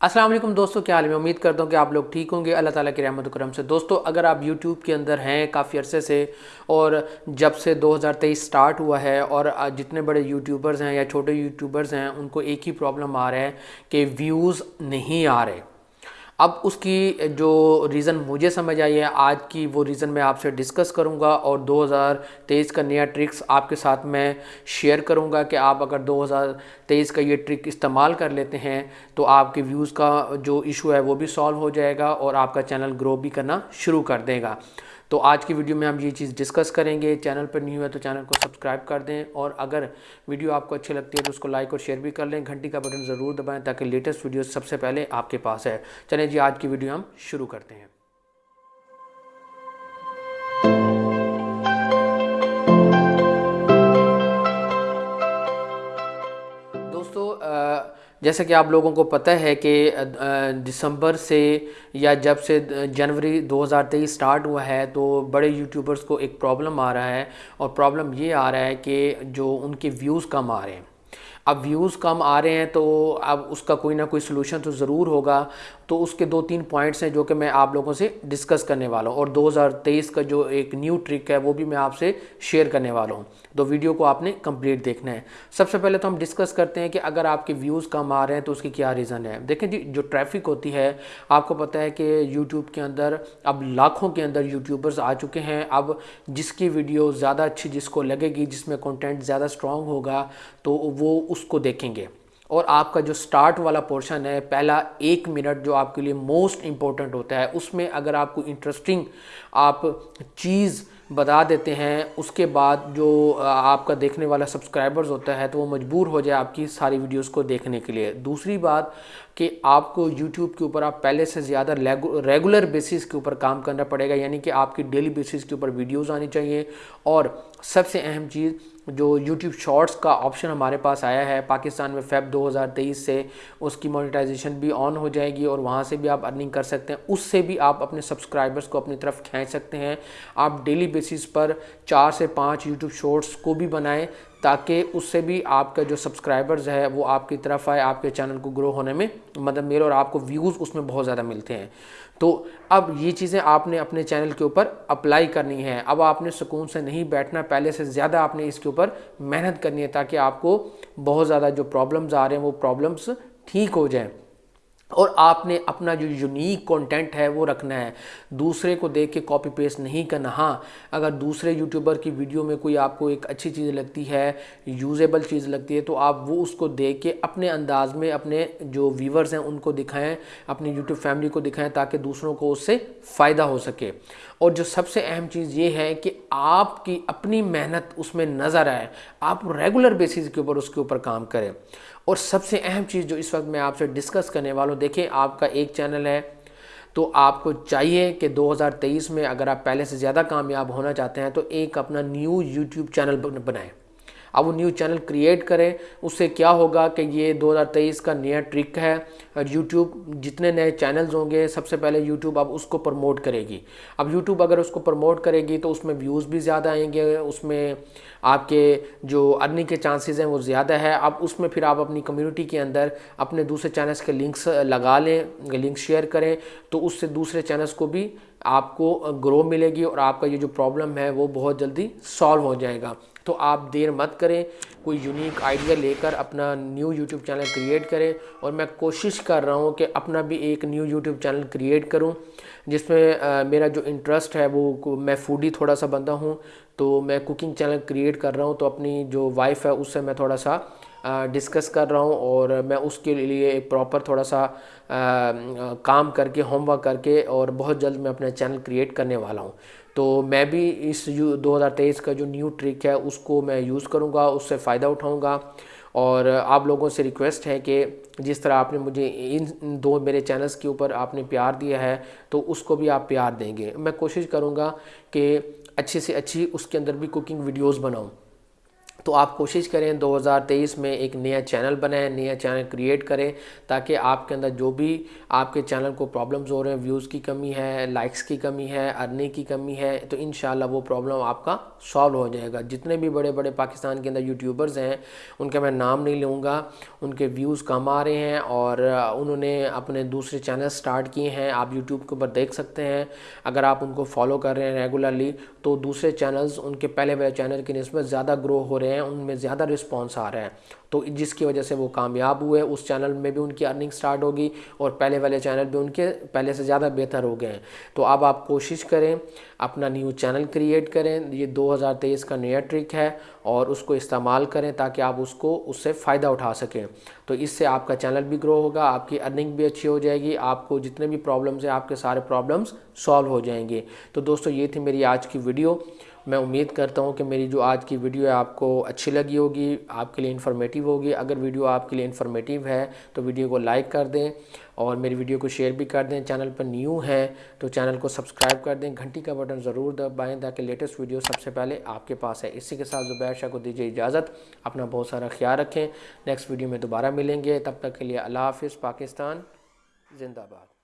السلام علیکم دوستوں کیا حال میں امید کرتا ہوں کہ آپ لوگ ٹھیک ہوں گے۔ اللہ تعالیٰ کی رحمت و کرم سے۔ دوستو، اگر آپ یوٹیوب کے اندر ہیں کافی عرصے سے اور جب سے دو ہزار تیئیس سٹارٹ ہوا ہے اور جتنے بڑے یوٹیوبرز ہیں یا چھوٹے یوٹیوبرز ہیں، ان کو ایک ہی پرابلم آ رہا ہے کہ ویوز نہیں آ رہے۔ اب اس کی جو ریزن مجھے سمجھ آئی ہے، آج کی وہ ریزن میں آپ سے ڈسکس کروں گا اور دو ہزار تیئیس کا نیا ٹرکس آپ کے ساتھ میں شیئر کروں گا کہ آپ اگر دو ہزار تیئیس کا یہ ٹرک استعمال کر لیتے ہیں تو آپ کے ویوز کا جو ایشو ہے وہ بھی سالو ہو جائے گا اور آپ کا چینل گرو بھی کرنا شروع کر دے گا۔ تو آج کی ویڈیو میں ہم یہ چیز ڈسکس کریں گے۔ چینل پر نہیں ہے تو چینل کو سبسکرائب کر دیں اور اگر ویڈیو آپ کو اچھی لگتی ہے تو اس کو لائک اور شیئر بھی کر لیں۔ گھنٹی کا بٹن ضرور دبائیں تاکہ لیٹسٹ ویڈیو سب سے پہلے آپ کے پاس ہے۔ چلیں جی آج کی ویڈیو ہم شروع کرتے ہیں۔ دوستو جیسا کہ آپ لوگوں کو پتہ ہے کہ دسمبر سے یا جب سے جنوری دو ہزار تیئیس سٹارٹ ہوا ہے، تو بڑے یوٹیوبرز کو ایک پرابلم آ رہا ہے۔ اور پرابلم یہ آ رہا ہے کہ جو ان کے ویوز کم آ رہے ہیں۔ اب ویوز کم آ رہے ہیں تو اب اس کا کوئی نہ کوئی سلوشن تو ضرور ہوگا۔ تو اس کے دو تین پوائنٹس ہیں جو کہ میں آپ لوگوں سے ڈسکس کرنے والا ہوں۔ اور دو ہزار تیئیس کا جو ایک نیو ٹرک ہے وہ بھی میں آپ سے شیئر کرنے والا ہوں۔ تو ویڈیو کو آپ نے کمپلیٹ دیکھنا ہے۔ سب سے پہلے تو ہم ڈسکس کرتے ہیں کہ اگر آپ کے ویوز کم آ رہے ہیں تو اس کی کیا ریزن ہے۔ دیکھیں جی جو ٹریفک ہوتی ہے، آپ کو پتہ ہے کہ یوٹیوب کے اندر اب لاکھوں کے اندر یوٹیوبرز آ چکے ہیں۔ اب جس کی ویڈیو زیادہ اچھی جس کو لگے گی، جس میں کنٹینٹ زیادہ سٹرونگ ہوگا، تو وہ اس کو دیکھیں گے۔ اور آپ کا جو سٹارٹ والا پورشن ہے، پہلا ایک منٹ جو آپ کے لیے موسٹ امپورٹنٹ ہوتا ہے، اس میں اگر آپ کو انٹرسٹنگ آپ چیز بتا دیتے ہیں، اس کے بعد جو آپ کا دیکھنے والا سبسکرائبرز ہوتا ہے، تو وہ مجبور ہو جائے آپ کی ساری ویڈیوز کو دیکھنے کے لیے۔ دوسری بات کہ آپ کو یوٹیوب کے اوپر آپ پہلے سے زیادہ ریگولر بیسس کے اوپر کام کرنا پڑے گا یعنی کہ آپ کی ڈیلی بیسس کے اوپر ویڈیوز آنی چاہیے۔ اور سب سے اہم چیز، جو یوٹیوب شارٹس کا آپشن ہمارے پاس آیا ہے، پاکستان میں فیب دو ہزار تیئیس سے اس کی مونیٹائزیشن بھی آن ہو جائے گی اور وہاں سے بھی آپ ارننگ کر سکتے ہیں۔ اس سے بھی آپ اپنے سبسکرائبرز کو اپنی طرف کھینچ سکتے ہیں۔ آپ ڈیلی بیسس پر چار سے پانچ یوٹیوب شارٹس کو بھی بنائیں۔ تاکہ اس سے بھی آپ کا جو سبسکرائبرز ہے وہ آپ کی طرف آئے، آپ کے چینل کو گرو ہونے میں مدد ملے اور آپ کو ویوز اس میں بہت زیادہ ملتے ہیں۔ تو اب یہ چیزیں آپ نے اپنے چینل کے اوپر اپلائی کرنی ہے اب آپ نے سکون سے نہیں بیٹھنا، پہلے سے زیادہ آپ نے اس کے اوپر محنت کرنی ہے تاکہ آپ کو بہت زیادہ جو پرابلمز آ رہے ہیں وہ پرابلمز ٹھیک ہو جائیں۔ اور آپ نے اپنا جو یونیک کانٹینٹ ہے وہ رکھنا ہے۔ دوسرے کو دیکھ کے کاپی پیسٹ نہیں کرنا۔ ہاں اگر دوسرے یوٹیوبر کی ویڈیو میں کوئی آپ کو ایک اچھی چیز لگتی ہے یوزیبل چیز لگتی ہے، تو آپ وہ اس کو دیکھ کے اپنے انداز میں اپنے جو ویورز ہیں، ان کو دکھائیں، اپنی یوٹیوب فیملی کو دکھائیں تاکہ دوسروں کو اس سے فائدہ ہو سکے۔ اور جو سب سے اہم چیز یہ ہے کہ آپ کی اپنی محنت اس میں نظر آئے۔ آپ ریگولر بیسس کے اوپر اس کے اوپر کام کریں۔ اور سب سے اہم چیز جو اس وقت میں آپ سے ڈسکس کرنے والوں دیکھیں، آپ کا ایک چینل ہے، تو آپ کو چاہیے کہ دو ہزار تیئیس میں اگر آپ پہلے سے زیادہ کامیاب ہونا چاہتے ہیں، تو ایک اپنا نیو یوٹیوب چینل بنائیں۔ اب وہ نیو چینل کریٹ کریں، اس سے کیا ہوگا کہ یہ دو ہزار تیئیس کا نیا ٹرک ہے۔ یوٹیوب جتنے نئے چینلز ہوں گے، سب سے پہلے یوٹیوب اب اس کو پرموٹ کرے گی۔ اب یوٹیوب اگر اس کو پرموٹ کرے گی تو اس میں ویوز بھی زیادہ آئیں گے، اس میں آپ کے جو ارننگ کے چانسز ہیں وہ زیادہ ہے اب اس میں پھر آپ اپنی کمیونٹی کے اندر اپنے دوسرے چینلز کے لنکس لگا لیں لنک شیئر کریں، تو اس سے دوسرے چینلز کو بھی آپ کو گرو ملے گی اور آپ کا یہ جو پرابلم ہے وہ بہت جلدی سالو ہو جائے گا۔ تو آپ دیر مت کریں، کوئی یونیک آئیڈیا لے کر اپنا نیو یوٹیوب چینل کریٹ کریں۔ اور میں کوشش کر رہا ہوں کہ اپنا بھی ایک نیو یوٹیوب چینل کریٹ کروں، جس میں میرا جو انٹرسٹ ہے وہ میں فوڈی تھوڑا سا بندہ ہوں۔ تو میں کوکنگ چینل کریٹ کر رہا ہوں، تو اپنی جو وائف ہے اس سے میں تھوڑا سا ڈسکس کر رہا ہوں۔ اور میں اس کے لیے ایک پراپر تھوڑا سا کام کر کے ہوم ورک کر کے، اور بہت جلد میں اپنا چینل کریٹ کرنے والا ہوں۔ تو میں بھی اس دو ہزار تیئیس کا جو نیو ٹرک ہے، اس کو میں یوز کروں گا، اس سے فائدہ اٹھاؤں گا۔ اور آپ لوگوں سے ریکویسٹ ہے کہ جس طرح آپ نے مجھے ان دو میرے چینلز کے اوپر آپ نے پیار دیا ہے، تو اس کو بھی آپ پیار دیں گے۔ میں کوشش کروں گا کہ اچھی سے اچھی اس کے اندر بھی کوکنگ ویڈیوز بناؤں۔ تو آپ کوشش کریں دو ہزار تیئیس میں ایک نیا چینل بنائیں، نیا چینل کریٹ کریں تاکہ آپ کے اندر جو بھی آپ کے چینل کو پرابلمز ہو رہے ہیں ویوز کی کمی ہے لائکس کی کمی ہے ارننگ کی کمی ہے، تو انشاءاللہ وہ پرابلم آپ کا سالو ہو جائے گا۔ جتنے بھی بڑے بڑے پاکستان کے اندر یوٹیوبرز ہیں، ان کے میں نام نہیں لوں گا، ان کے ویوز کم آ رہے ہیں اور انہوں نے اپنے دوسرے چینل سٹارٹ کیے ہیں۔ آپ یوٹیوب کے اوپر دیکھ سکتے ہیں۔ اگر آپ ان کو فالو کر رہے ہیں ریگولرلی تو دوسرے چینلز ان کے پہلے والے چینل کی نسبت زیادہ گرو ہو رہے ہیں۔ ہیں، ان میں زیادہ رسپانس آ رہا ہے تو جس کی وجہ سے وہ کامیاب ہوئے، اس چینل میں بھی ان کی ارننگ سٹارٹ ہوگی اور پہلے والے چینل بھی ان کے پہلے سے زیادہ بہتر ہو گئے ہیں۔ تو اب آپ کوشش کریں اپنا نیو چینل کریٹ کریں۔ یہ دو ہزار تیئیس کا نیا ٹرک ہے اور اس کو استعمال کریں تاکہ آپ اس کو، اس سے فائدہ اٹھا سکیں۔ تو اس سے آپ کا چینل بھی گرو ہوگا، آپ کی ارننگ بھی اچھی ہو جائے گی، آپ کو جتنے بھی پرابلمز ہیں، آپ کے سارے پرابلمز سالو ہو جائیں گے۔ تو دوستو، یہ تھی میری آج کی ویڈیو میں امید کرتا ہوں کہ میری جو آج کی ویڈیو ہے آپ کو اچھی لگی ہوگی، آپ کے لیے انفارمیٹیو ہوگی۔ اگر ویڈیو آپ کے لیے انفارمیٹیو ہے تو ویڈیو کو لائک کر دیں اور میری ویڈیو کو شیئر بھی کر دیں۔ چینل پر نیو ہیں تو چینل کو سبسکرائب کر دیں۔ گھنٹی کا بٹن ضرور دبائیں تاکہ لیٹسٹ ویڈیو سب سے پہلے آپ کے پاس ہے۔ اسی کے ساتھ زبیر شاہ کو دیجیے اجازت۔ اپنا بہت سارا خیال رکھیں۔ نیکسٹ ویڈیو میں دوبارہ ملیں گے۔ تب تک کے لیے اللہ حافظ، پاکستان، زندہ باد